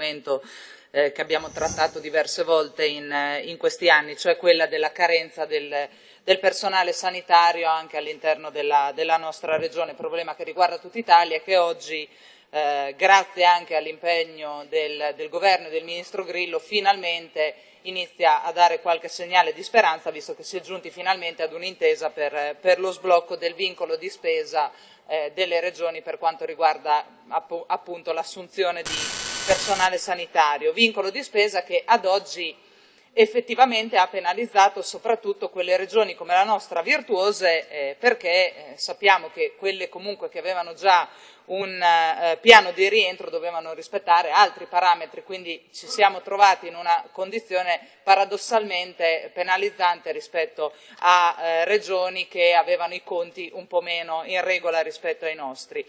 argomento eh, che abbiamo trattato diverse volte in, eh, in, questi anni, cioè quella della carenza del, del personale sanitario anche all'interno della, della, nostra regione, problema che riguarda tutta Italia e che oggi eh, grazie anche all'impegno del, del governo e del ministro Grillo finalmente inizia a dare qualche segnale di speranza visto che si è giunti finalmente ad un'intesa per, per, lo sblocco del vincolo di spesa eh, delle regioni per quanto riguarda app appunto l'assunzione di personale sanitario, vincolo di spesa che ad oggi effettivamente ha penalizzato soprattutto quelle regioni come la nostra virtuose eh, perché eh, sappiamo che quelle comunque che avevano già un eh, piano di rientro dovevano rispettare altri parametri, quindi ci siamo trovati in una condizione paradossalmente penalizzante rispetto a eh, regioni che avevano i conti un po' meno in regola rispetto ai nostri.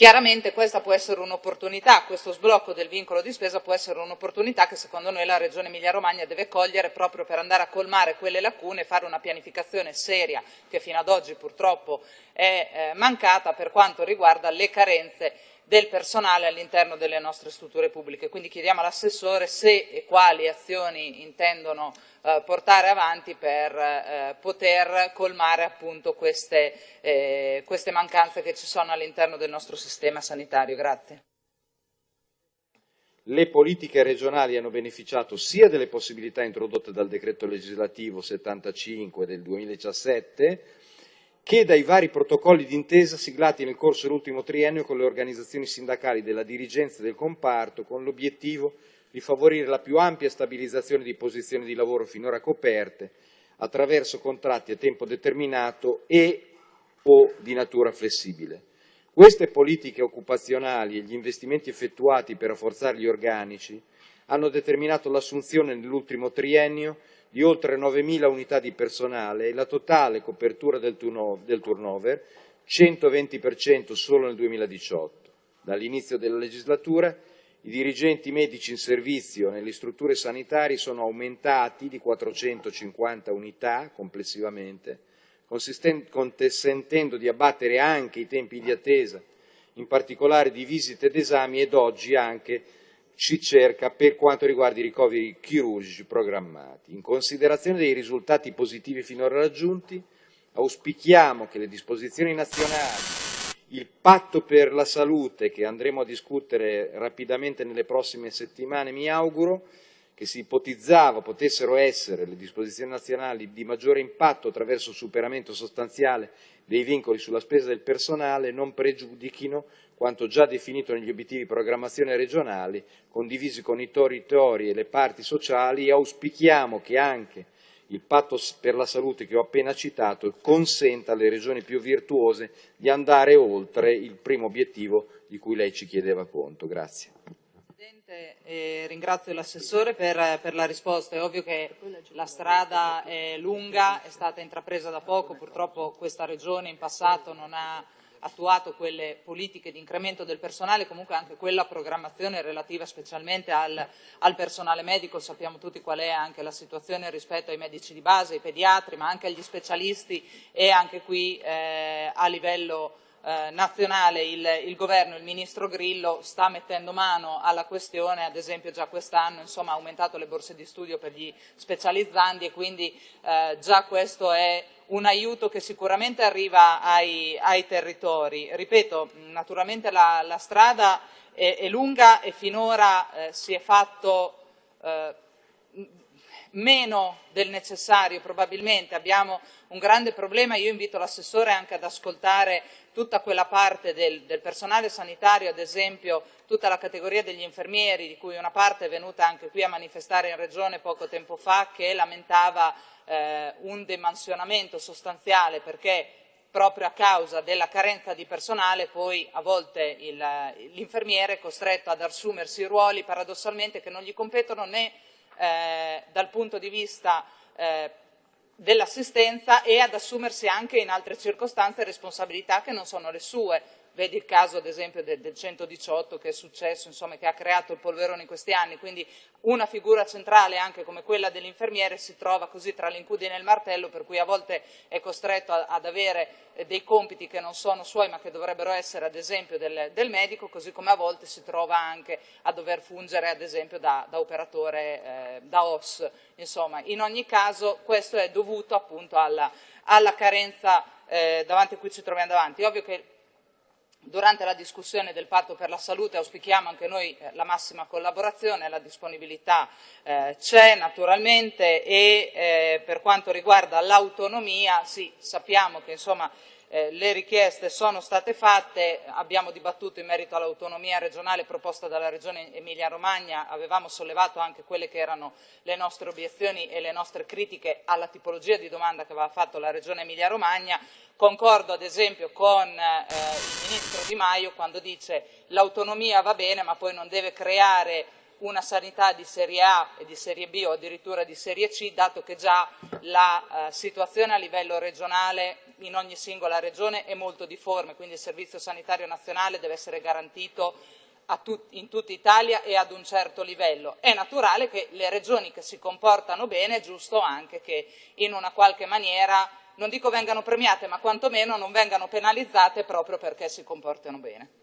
Chiaramente questa può essere un'opportunità, questo sblocco del vincolo di spesa può essere un'opportunità che secondo noi la Regione Emilia-Romagna deve cogliere proprio per andare a colmare quelle lacune e fare una pianificazione seria che fino ad oggi purtroppo è eh, mancata per quanto riguarda le carenze del personale all'interno delle nostre strutture pubbliche. Quindi chiediamo all'assessore se e quali azioni intendono eh, portare avanti per eh, poter colmare appunto queste, eh, queste mancanze che ci sono all'interno del nostro sistema sanitario. Grazie. Le politiche regionali hanno beneficiato sia delle possibilità introdotte dal decreto legislativo 75 del 2017 che dai vari protocolli d'intesa siglati nel corso dell'ultimo triennio con le organizzazioni sindacali della dirigenza del comparto con l'obiettivo di favorire la più ampia stabilizzazione di posizioni di lavoro finora coperte attraverso contratti a tempo determinato e o di natura flessibile. Queste politiche occupazionali e gli investimenti effettuati per rafforzare gli organici hanno determinato l'assunzione nell'ultimo triennio di oltre 9.000 unità di personale e la totale copertura del turnover, 120% solo nel 2018. Dall'inizio della legislatura i dirigenti medici in servizio nelle strutture sanitarie sono aumentati di 450 unità complessivamente, consentendo di abbattere anche i tempi di attesa, in particolare di visite ed esami ed oggi anche ci cerca per quanto riguarda i ricoveri chirurgici programmati. In considerazione dei risultati positivi finora raggiunti, auspichiamo che le disposizioni nazionali, il patto per la salute che andremo a discutere rapidamente nelle prossime settimane, mi auguro, che si ipotizzava potessero essere le disposizioni nazionali di maggiore impatto attraverso il superamento sostanziale dei vincoli sulla spesa del personale, non pregiudichino quanto già definito negli obiettivi di programmazione regionali condivisi con i territori e le parti sociali e auspichiamo che anche il patto per la salute che ho appena citato consenta alle regioni più virtuose di andare oltre il primo obiettivo di cui lei ci chiedeva conto. Grazie. Presidente, eh, ringrazio l'assessore per, per, la risposta. È ovvio che la strada è lunga, è stata intrapresa da poco, purtroppo questa regione in passato non ha attuato quelle politiche di incremento del personale, comunque anche quella programmazione relativa specialmente al, al, personale medico, sappiamo tutti qual è anche la situazione rispetto ai medici di base, ai pediatri, ma anche agli specialisti e anche qui eh, a livello eh, nazionale il, il, governo, il ministro Grillo sta mettendo mano alla questione, ad esempio già quest'anno ha aumentato le borse di studio per gli specializzandi e quindi eh, già questo è un aiuto che sicuramente arriva ai, ai territori. Ripeto, naturalmente la, la strada è, è, lunga e finora eh, si è fatto eh, meno del necessario probabilmente, abbiamo un grande problema, io invito l'assessore anche ad ascoltare tutta quella parte del, del, personale sanitario, ad esempio tutta la categoria degli infermieri, di cui una parte è venuta anche qui a manifestare in Regione poco tempo fa, che lamentava eh, un demansionamento sostanziale perché proprio a causa della carenza di personale poi a volte l'infermiere è costretto ad assumersi ruoli paradossalmente che non gli competono né eh, dal punto di vista eh, dell'assistenza e ad assumersi anche in altre circostanze responsabilità che non sono le sue. Vedi il caso ad esempio del, del 118 che è successo, insomma, che ha creato il polverone in questi anni, quindi una figura centrale anche come quella dell'infermiere si trova così tra l'incudine e il martello, per cui a volte è costretto a, ad avere eh, dei compiti che non sono suoi ma che dovrebbero essere ad esempio del, del, medico, così come a volte si trova anche a dover fungere ad esempio da, da operatore, eh, da OS. Insomma, in ogni caso questo è dovuto appunto alla, alla carenza eh, davanti a cui ci troviamo davanti. Ovvio che Durante la discussione del patto per la salute auspichiamo anche noi eh, la massima collaborazione, la disponibilità eh, c'è naturalmente e eh, per quanto riguarda l'autonomia, sì, sappiamo che insomma, eh, le richieste sono state fatte, abbiamo dibattuto in merito all'autonomia regionale proposta dalla Regione Emilia-Romagna, avevamo sollevato anche quelle che erano le nostre obiezioni e le nostre critiche alla tipologia di domanda che aveva fatto la Regione Emilia-Romagna, Concordo ad esempio con eh, il Ministro Di Maio quando dice l'autonomia va bene ma poi non deve creare una sanità di serie A e di serie B o addirittura di serie C, dato che già la eh, situazione a livello regionale in ogni singola regione è molto difforme, quindi il Servizio Sanitario Nazionale deve essere garantito tut in tutta Italia e ad un certo livello. È naturale che le regioni che si comportano bene, è giusto anche che in una qualche maniera non dico vengano premiate, ma quantomeno non vengano penalizzate proprio perché si comportano bene.